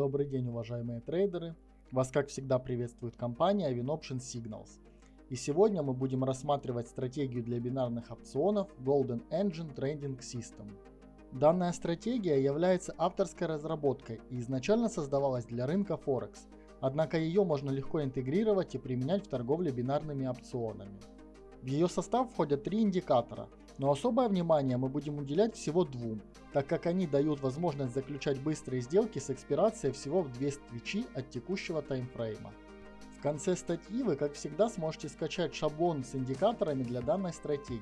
Добрый день, уважаемые трейдеры! Вас, как всегда, приветствует компания WinOption Signals. И сегодня мы будем рассматривать стратегию для бинарных опционов Golden Engine Trading System. Данная стратегия является авторской разработкой и изначально создавалась для рынка Форекс, однако ее можно легко интегрировать и применять в торговле бинарными опционами. В ее состав входят три индикатора, но особое внимание мы будем уделять всего двум, так как они дают возможность заключать быстрые сделки с экспирацией всего в 2 свечи от текущего таймфрейма. В конце статьи вы, как всегда, сможете скачать шаблон с индикаторами для данной стратегии.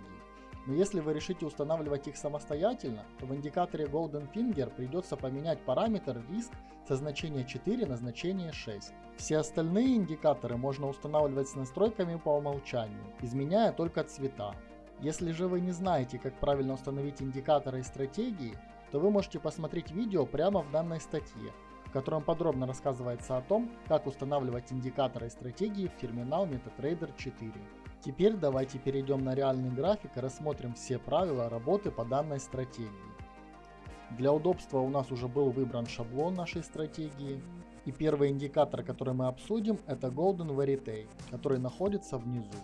Но если вы решите устанавливать их самостоятельно, то в индикаторе Golden Finger придется поменять параметр риск со значения 4 на значение 6. Все остальные индикаторы можно устанавливать с настройками по умолчанию, изменяя только цвета. Если же вы не знаете, как правильно установить индикаторы и стратегии, то вы можете посмотреть видео прямо в данной статье, в котором подробно рассказывается о том, как устанавливать индикаторы и стратегии в терминал MetaTrader 4. Теперь давайте перейдем на реальный график и рассмотрим все правила работы по данной стратегии. Для удобства у нас уже был выбран шаблон нашей стратегии. И первый индикатор, который мы обсудим, это Golden Verite, который находится внизу.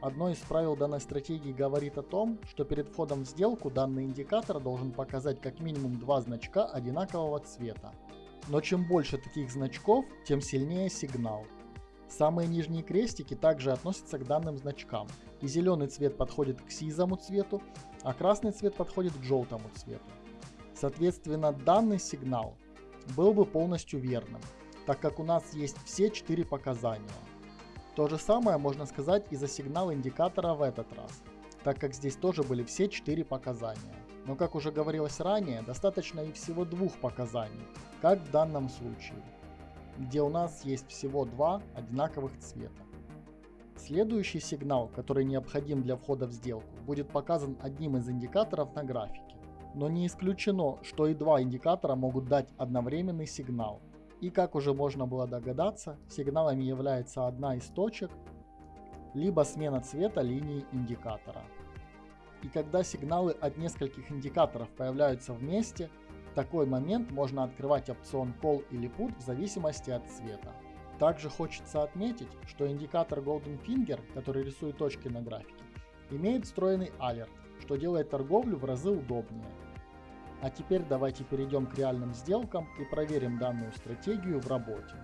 Одно из правил данной стратегии говорит о том, что перед входом в сделку данный индикатор должен показать как минимум два значка одинакового цвета. Но чем больше таких значков, тем сильнее сигнал. Самые нижние крестики также относятся к данным значкам, и зеленый цвет подходит к сизому цвету, а красный цвет подходит к желтому цвету. Соответственно, данный сигнал был бы полностью верным, так как у нас есть все четыре показания. То же самое можно сказать и за сигнал индикатора в этот раз, так как здесь тоже были все четыре показания. Но как уже говорилось ранее, достаточно и всего двух показаний, как в данном случае, где у нас есть всего два одинаковых цвета. Следующий сигнал, который необходим для входа в сделку, будет показан одним из индикаторов на графике но не исключено, что и два индикатора могут дать одновременный сигнал. И как уже можно было догадаться, сигналами является одна из точек, либо смена цвета линии индикатора. И когда сигналы от нескольких индикаторов появляются вместе, в такой момент можно открывать опцион Call или Put в зависимости от цвета. Также хочется отметить, что индикатор Golden Finger, который рисует точки на графике, имеет встроенный алерт, что делает торговлю в разы удобнее. А теперь давайте перейдем к реальным сделкам и проверим данную стратегию в работе.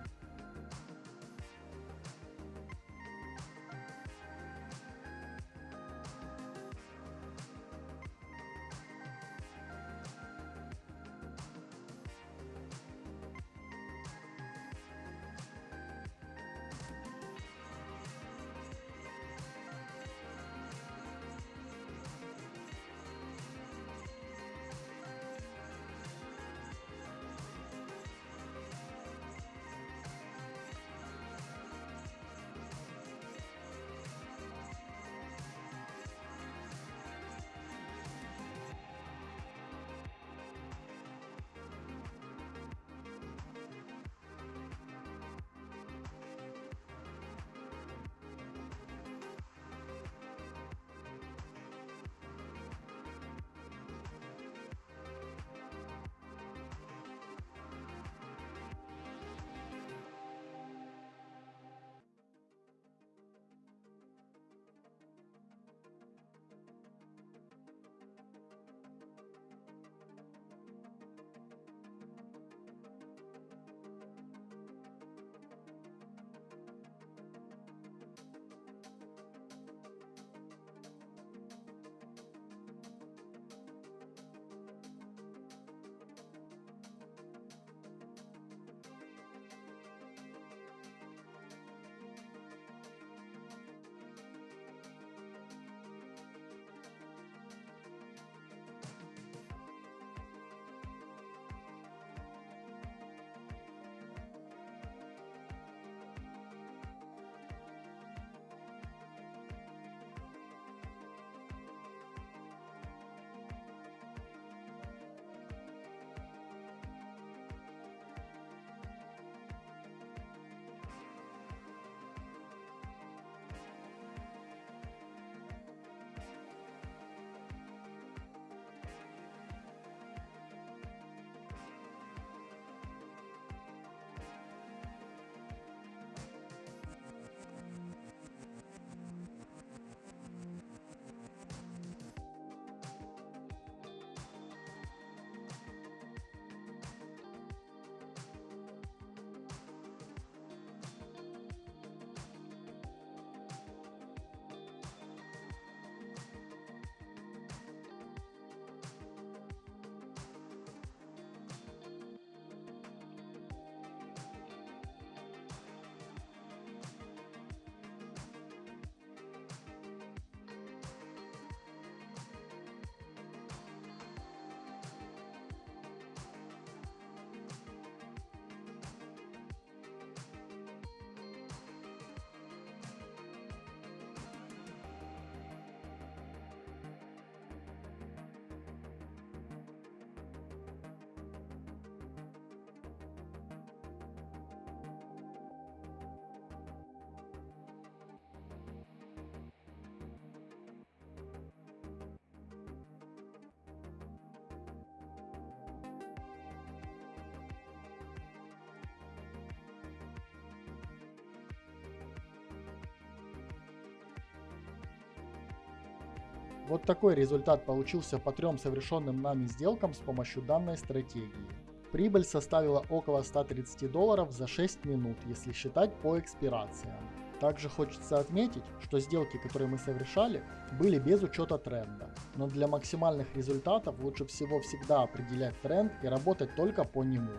Вот такой результат получился по трем совершенным нами сделкам с помощью данной стратегии. Прибыль составила около 130 долларов за 6 минут, если считать по экспирациям. Также хочется отметить, что сделки, которые мы совершали, были без учета тренда. Но для максимальных результатов лучше всего всегда определять тренд и работать только по нему.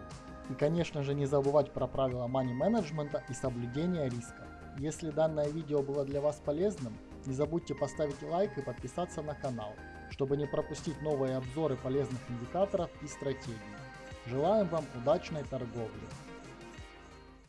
И конечно же не забывать про правила money менеджмента и соблюдения риска. Если данное видео было для вас полезным, не забудьте поставить лайк и подписаться на канал, чтобы не пропустить новые обзоры полезных индикаторов и стратегий. Желаем вам удачной торговли!